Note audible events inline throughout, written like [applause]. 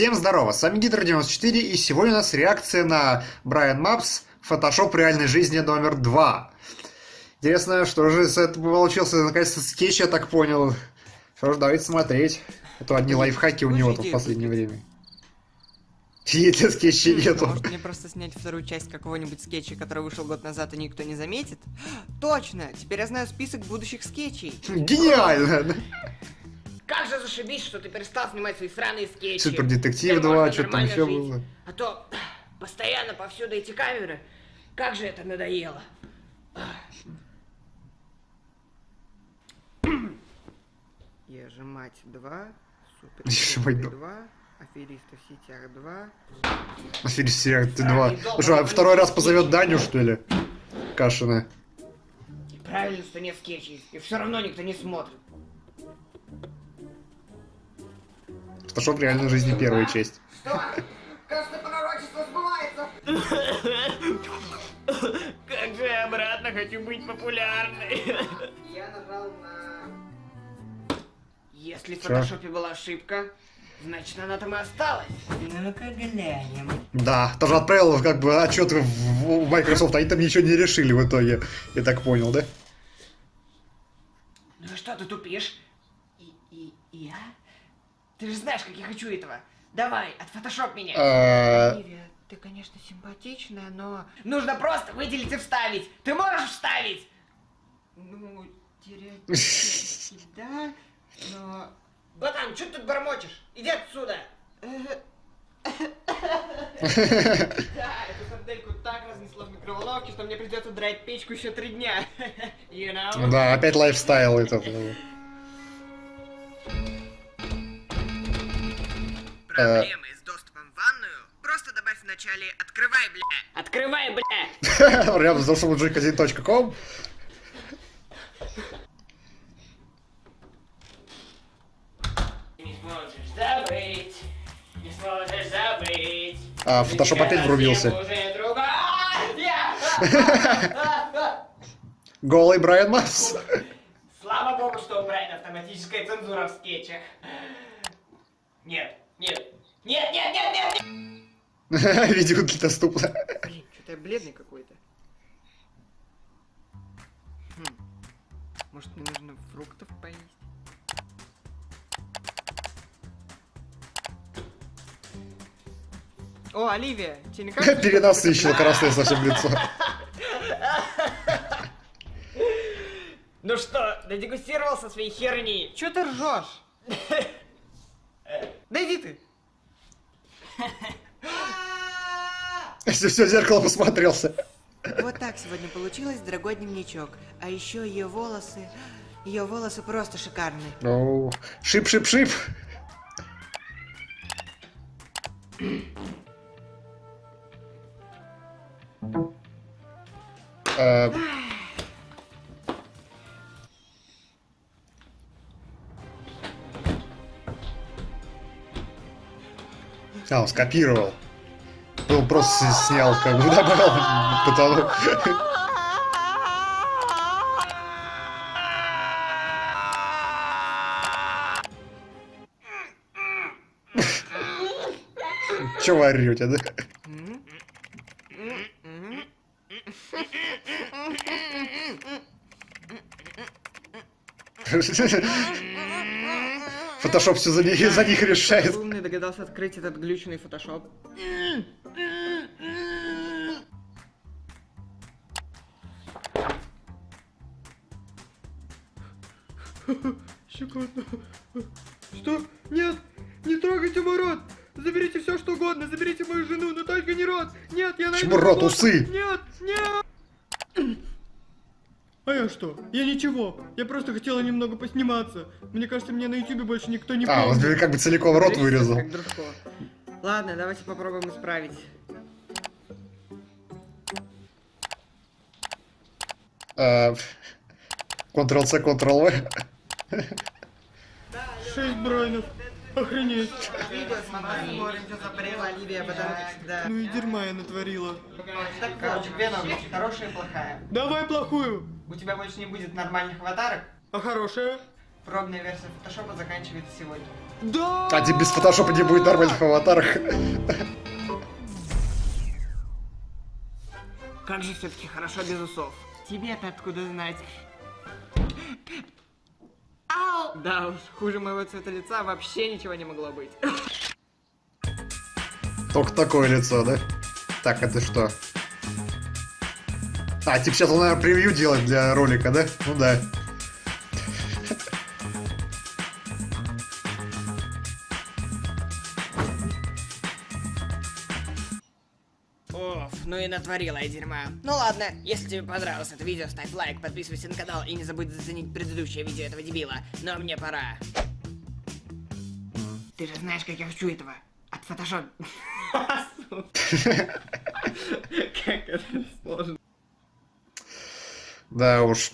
Всем здорово, с вами Гидро94 и сегодня у нас реакция на Brian Maps Photoshop реальной жизни номер 2. Интересно, что же из этого получился наконец-то скетч, я так понял. Что ж, давайте смотреть. А то одни лайфхаки у него тут в последнее время. Эти скетчи нету. Может мне просто снять вторую часть какого-нибудь скетча, который вышел год назад и никто не заметит? Точно! Теперь я знаю список будущих скетчей. Гениально! Как же зашибись, что ты перестал снимать свои сраные скетчи. Супер детектив Теперь 2, можно что там еще жить. было. А то постоянно повсюду эти камеры. Как же это надоело. Я же мать 2, супер [laughs] мать 2, аферисты в сетях 2. Аферист серия ты 2. Ну что, а второй раз позовет Даню, что ли? Кашина. Правильно, что нет скетчей. И все равно никто не смотрит. Фотошоп реальной жизни первая часть. Что? Кажется, пророчество сбывается. Как же я обратно хочу быть популярной. Я нажал на... Если в фотошопе была ошибка, значит она там и осталась. Ну-ка глянем. Да, тоже отправил как бы отчет в, в Microsoft, они там ничего не решили в итоге. Я так понял, да? Ну и что ты тупишь? И, и я? Ты же знаешь, как я хочу этого. Давай, отфотошоп меня. А, Оливия, ты, конечно, симпатичная, но... Нужно просто выделить и вставить. Ты можешь вставить? Ну, теоретически, [laughs] да, но... Братан, что ты тут бормочешь? Иди отсюда. [laughs] Да, эту сардельку так разнесло в микроволновке, что мне придется драть печку еще три дня. [laughs] You know? Да, опять лайфстайл этот. Проблемы с доступом в ванную? Просто добавь в начале «Открывай, бля». Открывай, бля. [laughs] Dosumujik1.com. Не сможешь забыть, не сможешь забыть. А, фотошоп опять врубился. [laughs] Голый Брайан Мапс. Слава богу, что у Брайана автоматическая цензура в скетчах. Нет, нет, нет, нет, нет, нет, нет. [laughs] Видео доступно. Блин, что-то я бледный какой-то. Хм. Может, мне нужно фруктов поесть? О, Оливия, тебе не кажется, [laughs] Перенасыщил красное совсем лицо. [laughs] Ну что, додегустировался своей херни? Чё ты ржешь? Да иди ты. [laughs] Все, все, зеркало посмотрелся. Вот так сегодня получилось, дорогой дневничок. А еще ее волосы... Ее волосы просто шикарные. Ну, шип-шип-шип. Э, А, он скопировал. Ну, просто с- снял, как бы [laughs] добавил потолок. Че вы орете, да? Фотошоп все за них, за них решает. Умный догадался открыть этот глючный фотошоп. Щекотно. Что? Нет! Не трогайте мой рот! Заберите все, что угодно, заберите мою жену, но только не рот! Нет, я найду Почему рот, усы? Нет, нет! А я что? Я ничего. Я просто хотела немного посниматься. Мне кажется, меня на ютубе больше никто не А, он помнит. как бы целиком рот вырезал. Как Дружко. Ладно, давайте попробуем исправить. Э, Ctrl-C, Ctrl-V. Шесть бронев. Охренеть. Ну и дерьма я натворила. Так, короче, две новости, хорошая и плохая. Давай плохую. У тебя больше не будет нормальных аватарок. А хорошая? Пробная версия фотошопа заканчивается сегодня. Да! А тебе без фотошопа не будет нормальных аватаров. Как же все-таки хорошо без усов. Тебе-то откуда знать? Ау! Да уж, хуже моего цвета лица вообще ничего не могло быть. Только такое лицо, да? Так, это что? А, типа сейчас он, наверное, превью делать для ролика, да? Ну да. Ну и натворила я дерьма. Ну ладно, если тебе понравилось это видео, ставь лайк, подписывайся на канал и не забудь заценить предыдущее видео этого дебила. Но мне пора. Ты же знаешь, как я хочу этого. От фотошоп. [laughs] Как это сложно. Да уж.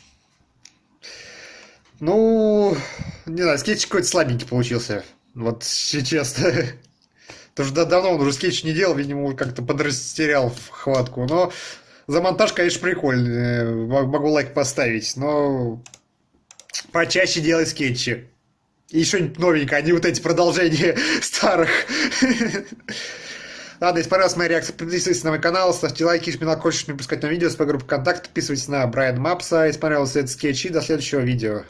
Ну, не знаю, скетч какой-то слабенький получился. Вот, честно. Потому что да- давно он уже скетч не делал, видимо, уже как-то подрастерял в хватку. Но за монтаж, конечно, прикольный. М- Могу лайк поставить, но почаще делай скетчи. И что-нибудь новенькое, а не вот эти продолжения [laughs] старых. [laughs] Ладно, если понравилась моя реакция, подписывайтесь на мой канал, ставьте лайки, если не хочешь не пропускать новые видео, с группы ВКонтакте, подписывайтесь на Брайан Мапса, если понравился этот скетч, и до следующего видео.